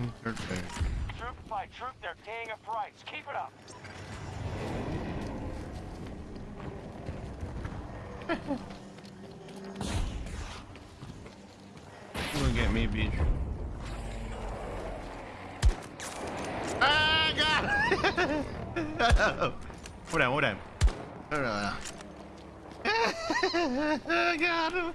Troop by troop, they're paying a price. Keep it up. You gonna get me, bitch. Ah, God! hold on, hold on. Hold on. got him.